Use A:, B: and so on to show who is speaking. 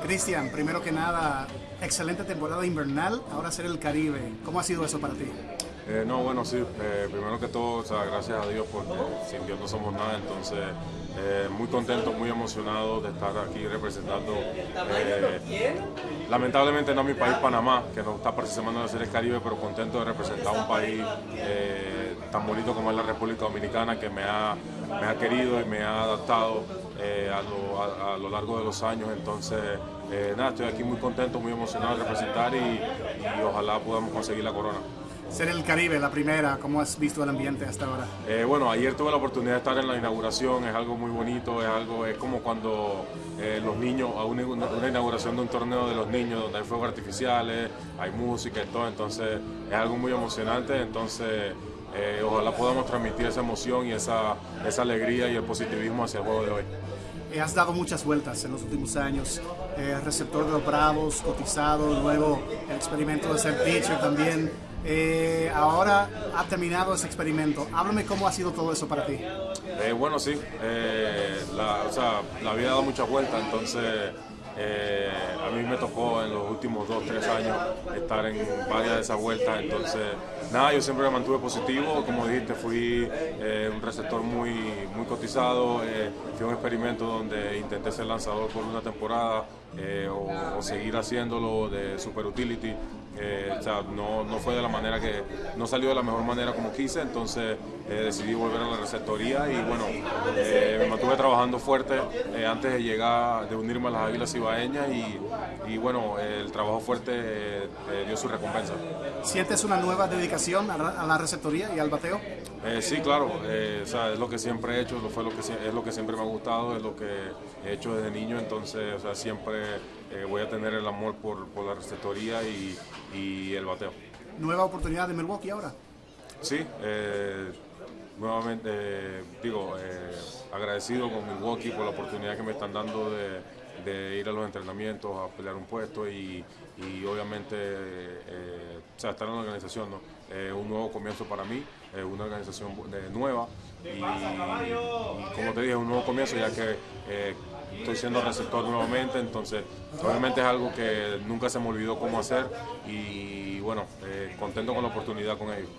A: Cristian, primero que nada, excelente temporada invernal, ahora ser el Caribe. ¿Cómo ha sido eso para ti?
B: Eh, no, bueno, sí, eh, primero que todo, gracias a Dios porque sin Dios no somos nada, entonces eh, muy contento, muy emocionado de estar aquí representando, lamentablemente no mi país Panamá, que no está participando en la Serie Caribe, pero contento de representar un país tan bonito como es la República Dominicana, que me ha, me ha querido y me ha adaptado a lo, largo de los años, entonces nada, estoy aquí muy contento, muy emocionado representar y, y ojalá podamos conseguir la corona
A: ser el Caribe, la primera, ¿cómo has visto el ambiente hasta ahora?
B: Eh, bueno, ayer tuve la oportunidad de estar en la inauguración, es algo muy bonito, es algo, es como cuando eh, los niños, a una, inauguración de un torneo de los niños, donde hay fuegos artificiales, hay música y todo, entonces es algo muy emocionante, entonces eh, ojalá podamos transmitir esa emoción y esa, esa alegría y el positivismo hacia el juego de hoy.
A: Has dado muchas vueltas en los últimos años, receptor de los Bravos, cotizado, luego el experimento de ser pitcher también. Eh, ahora ha terminado ese experimento. Háblame cómo ha sido todo eso para ti.
B: Eh, bueno, sí, eh, la, o sea, la había dado muchas vueltas, entonces a mí me tocó en los últimos dos, tres años estar en varias de esas vueltas, entonces nada, yo siempre me mantuve positivo, como dijiste, fui un receptor muy, muy cotizado, fue un experimento donde intenté ser lanzador por una temporada o, o, seguir haciéndolo de super utility. Eh, o sea, no, no, fue de la manera que, no salió de la mejor manera como quise, entonces eh, decidí volver a la receptoría y bueno, eh, me mantuve trabajando fuerte antes de llegar, de unirme a las Águilas Ibaeñas y, y bueno, el trabajo fuerte dio su recompensa.
A: ¿Sientes una nueva dedicación a la receptoría y al bateo?
B: sí, claro, o sea, es lo que siempre he hecho, fue lo que, es lo que siempre me ha gustado, es lo que he hecho desde niño, entonces o sea, siempre voy a tener el amor por, por la receptoría y, y el bateo.
A: ¿Nueva oportunidad de Milwaukee ahora?
B: Sí, eh, nuevamente eh, digo, eh, agradecido con Milwaukee por la oportunidad que me están dando de, ir a los entrenamientos, a pelear un puesto y, obviamente estar en la organización, ¿no? un nuevo comienzo para mí, una organización nueva y, como te dije, un nuevo comienzo ya que estoy siendo receptor nuevamente, entonces obviamente es algo que nunca se me olvidó cómo hacer y bueno, eh, contento con la oportunidad con ellos.